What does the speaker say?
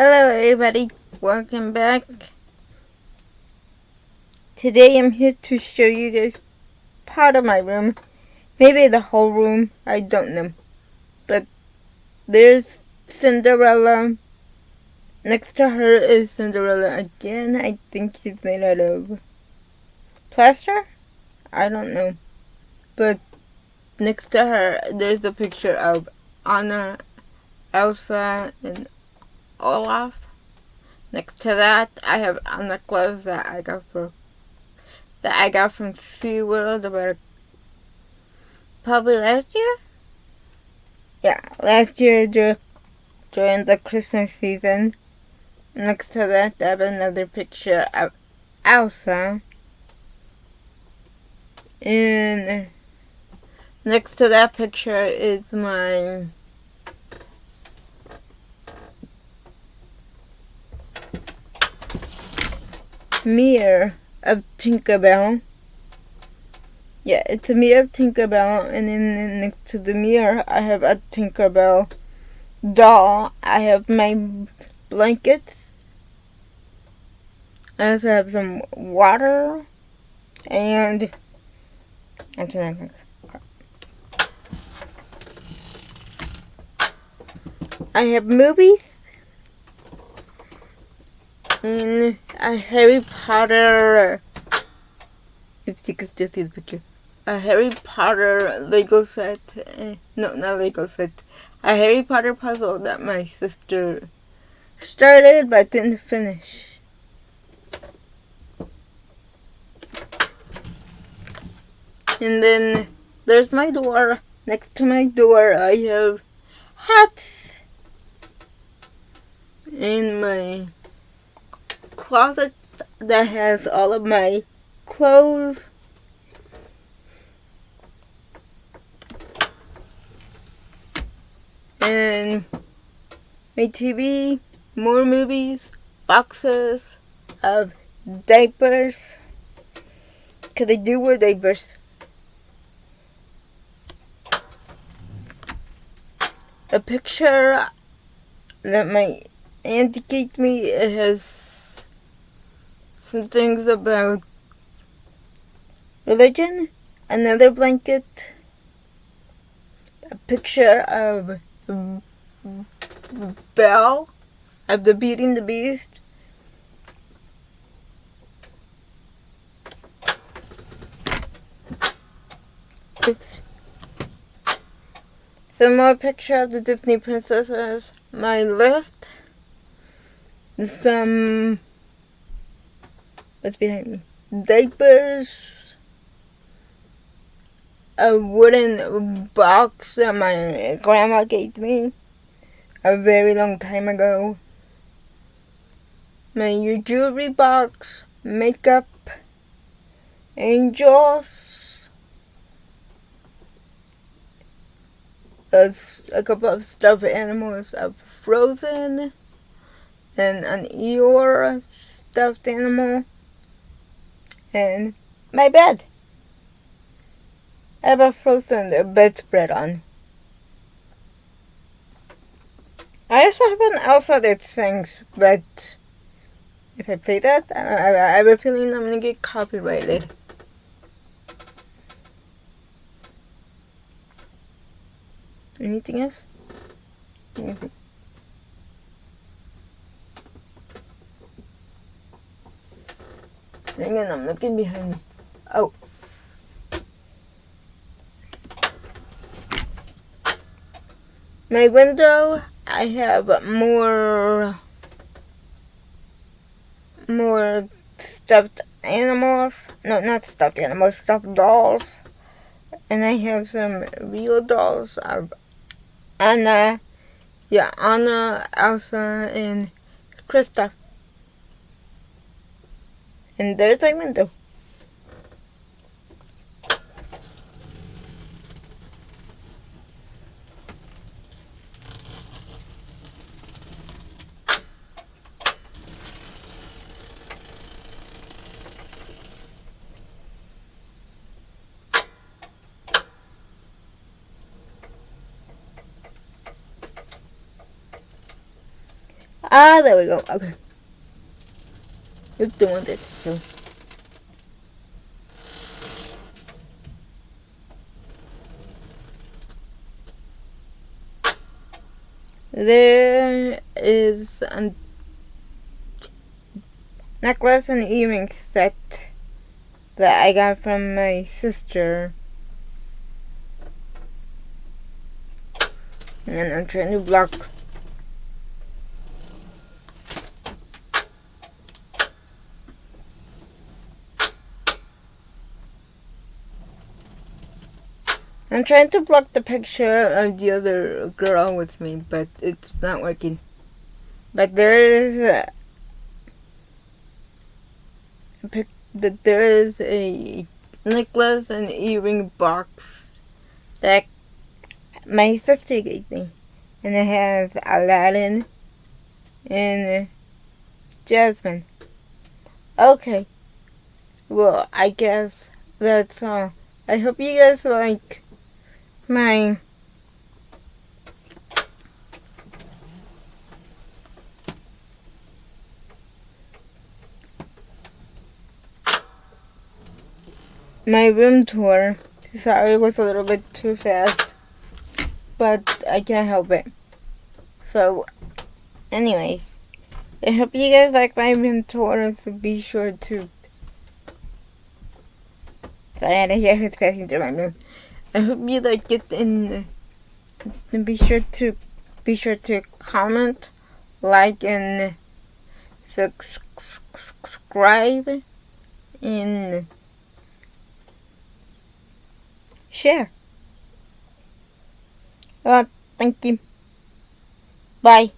Hello everybody, welcome back. Today I'm here to show you guys part of my room. Maybe the whole room, I don't know. But there's Cinderella. Next to her is Cinderella again. I think she's made out of plaster? I don't know. But next to her, there's a picture of Anna, Elsa, and Olaf. Next to that, I have a necklace that I got from that I got from SeaWorld about probably last year. Yeah, last year during the Christmas season. Next to that, I have another picture of Elsa. And next to that picture is my mirror of Tinkerbell. Yeah, it's a mirror of Tinkerbell, and then next to the mirror, I have a Tinkerbell doll. I have my blankets. I also have some water, and that's another I have movies and a Harry Potter. If you could just see the picture, a Harry Potter Lego set. Eh, no, not Lego set. A Harry Potter puzzle that my sister started but didn't finish. And then there's my door. Next to my door, I have hats. In my closet that has all of my clothes. And my TV, more movies, boxes of diapers. Because I do wear diapers. A picture that my auntie gave me has some things about religion, another blanket, a picture of Belle, of the Beauty and the Beast, Oops. Some more picture of the Disney princesses. My list. Some What's behind me? Diapers. A wooden box that my grandma gave me a very long time ago. My jewelry box, makeup, angels, a, a couple of stuffed animals of Frozen, and an Eeyore stuffed animal and my bed. I have a frozen bedspread on. I also have an Elsa that sings, but if I play that, I, I, I have a feeling I'm gonna get copyrighted. Anything else? Anything? On, I'm looking behind me. Oh. My window, I have more, more stuffed animals. No, not stuffed animals, stuffed dolls. And I have some real dolls of Anna, yeah, Anna, Elsa, and Kristoff entretenimiento Ah, there we go. Okay. It's doing. So. There is a necklace and earring set that I got from my sister. And I'm trying to block I'm trying to block the picture of the other girl with me, but it's not working. But there is a, a pic, but there is a necklace and earring box that my sister gave me, and it has Aladdin and Jasmine. Okay, well I guess that's all. I hope you guys like my my room tour. Sorry, it was a little bit too fast, but I can't help it. So, anyways, I hope you guys like my room tour, so be sure to. Sorry, I didn't hear who's passing through my room. I hope you like it and, and be sure to be sure to comment, like, and uh, subscribe and uh, share. Well, thank you. Bye.